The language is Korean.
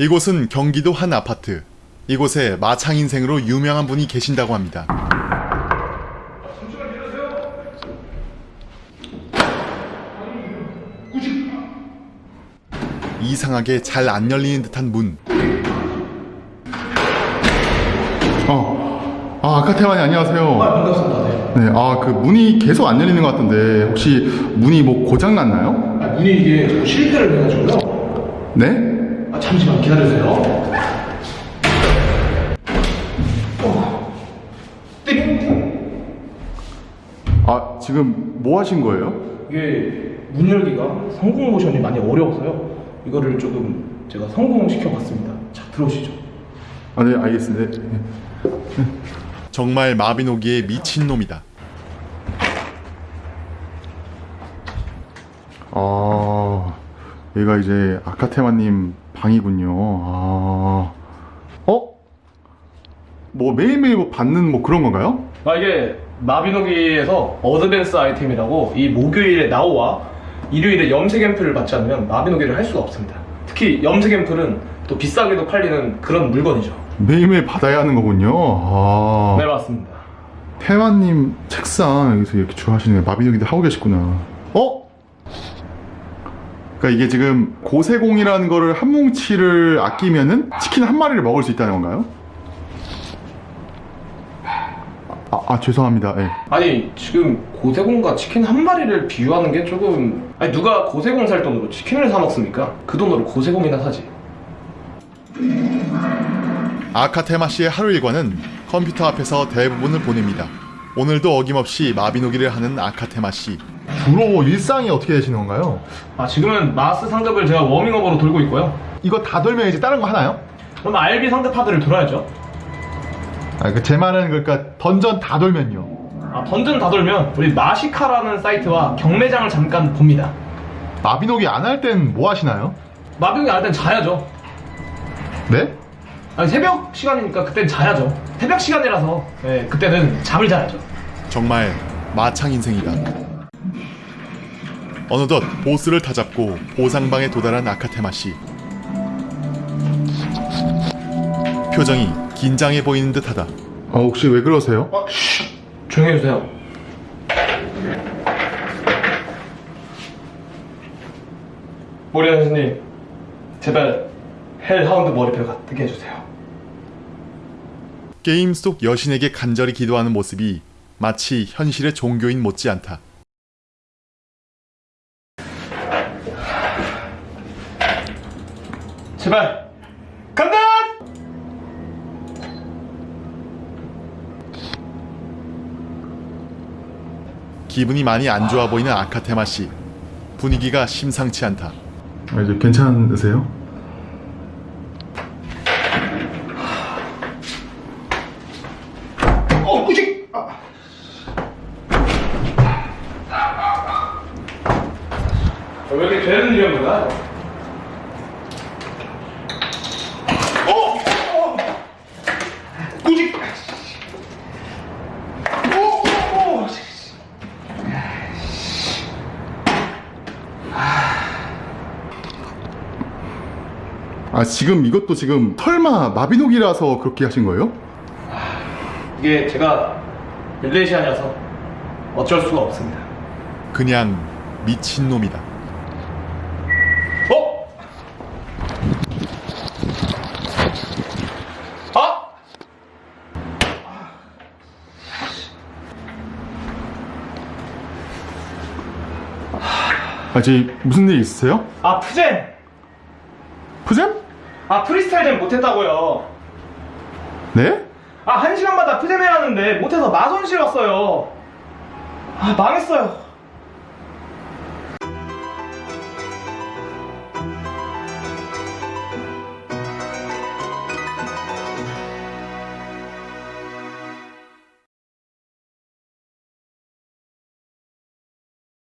이곳은 경기도 한 아파트. 이곳에 마창 인생으로 유명한 분이 계신다고 합니다. 이상하게 잘 안 열리는 듯한 문. 어. 아, 아카테마니 안녕하세요. 반갑습니다. 네. 네, 아, 그 문이 계속 안 열리는 것 같은데 혹시 문이 뭐 고장 났나요? 아, 문이 이게 자꾸 실패를 해가지고요. 네? 아, 잠시만 기다려주세요. 어. 띵! 아, 지금 뭐 하신 거예요? 이게 문 열기가 성공 모션이 많이 어려워서요. 이거를 조금 제가 성공시켜 봤습니다. 자, 들어오시죠. 아, 네, 알겠습니다. 네. 정말 마비노기의 미친놈이다. 아, 여기가 이제 아카테마님 방이군요. 아, 어? 뭐 매일매일 뭐 받는 뭐 그런 건가요? 아, 이게 마비노기에서 어드밴스 아이템이라고 이 목요일에 나오와 일요일에 염색 앰플을 받지 않으면 마비노기를 할 수가 없습니다. 특히 염색 앰플은 또 비싸게도 팔리는 그런 물건이죠. 매일매일 받아야 하는 거군요. 아, 네, 맞습니다. 태환님 책상 여기서 이렇게 좋아하시는 마비노기도 하고 계시구나. 어? 그러니까 이게 지금 고세공이라는 거를 한 뭉치를 아끼면은 치킨 한 마리를 먹을 수 있다는 건가요? 아, 아 죄송합니다. 예. 아니 지금 고세공과 치킨 한 마리를 비유하는 게 조금 아니 누가 고세공 살 돈으로 치킨을 사 먹습니까? 그 돈으로 고세공이나 사지 아카테마 씨의 하루 일과는 컴퓨터 앞에서 대부분을 보냅니다. 오늘도 어김없이 마비노기를 하는 아카테마 씨. 주로 일상이 어떻게 되시는 건가요? 아 지금은 마스 상급을 제가 워밍업으로 돌고 있고요 이거 다 돌면 이제 다른 거 하나요? 그럼 RB 상급 파드를 돌아야죠 아, 그 제 말은 그러니까 던전 다 돌면요. 아 던전 다 돌면 우리 마시카라는 사이트와 경매장을 잠깐 봅니다 마비노기 안 할 땐 뭐 하시나요? 마비노기 안 할 땐 자야죠 네? 아니 새벽 시간이니까 그땐 자야죠 새벽 시간이라서 네, 그때는 잠을 자야죠 정말 마창 인생이다. 어느덧 보스를 다잡고 보상방에 도달한 아카테마 씨. 표정이 긴장해 보이는 듯하다. 아, 혹시 왜 그러세요? 어, 쉬, 조용히 해주세요 모리아 선생님 제발 hellhound 머리표 갖게 해주세요 게임 속 여신에게 간절히 기도하는 모습이 마치 현실의 종교인 못지않다. 제발 간다! 기분이 많이 안 좋아 보이는 아카테마 씨. 분위기가 심상치 않다. 아, 이제 괜찮으세요? 어, 꾸직! 아. 왜 이렇게 되는 일이었나? 어! 어! 꾸직! 어! 어! 어! 아, 지금 이것도 지금 설마 마비노기라서 그렇게 하신 거예요? 이게 제가 릴레이시안이라서 어쩔 수가 없습니다. 그냥 미친놈이다. 어? 아! 아, 지금 무슨 일 있으세요? 아, 푸젠! 푸잼? 아, 프리스타일 잼 못했다고요. 네? 아, 한 시간마다 해야 하는데 못해서 마손실 왔어요. 아, 망했어요.